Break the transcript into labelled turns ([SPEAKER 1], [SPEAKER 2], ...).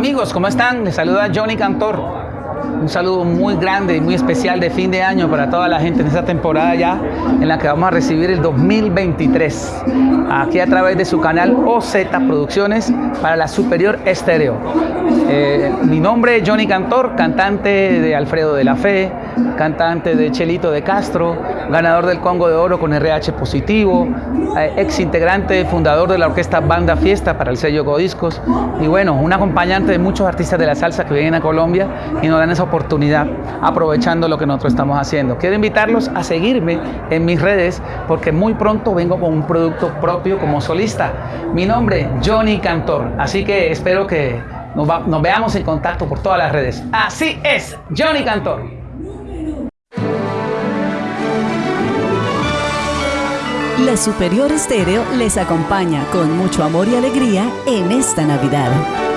[SPEAKER 1] Amigos, ¿cómo están? Les saluda Johnny Cantor. Un saludo muy grande y muy especial de fin de año para toda la gente en esta temporada ya en la que vamos a recibir el 2023. Aquí a través de su canal OZ Producciones para la Superior Estéreo. Eh, mi nombre es Johnny Cantor, cantante de Alfredo de la Fe, cantante de Chelito de Castro, ganador del Congo de Oro con RH positivo, eh, ex integrante, fundador de la orquesta Banda Fiesta para el sello Codiscos y bueno, un acompañante de muchos artistas de la salsa que vienen a Colombia y nos dan esa oportunidad aprovechando lo que nosotros estamos haciendo. Quiero invitarlos a seguirme en mis redes porque muy pronto vengo con un producto propio como solista. Mi nombre, Johnny Cantor, así que espero que nos, nos veamos en contacto por todas las redes. Así es, Johnny Cantor.
[SPEAKER 2] La Superior Estéreo les acompaña con mucho amor y alegría en esta Navidad.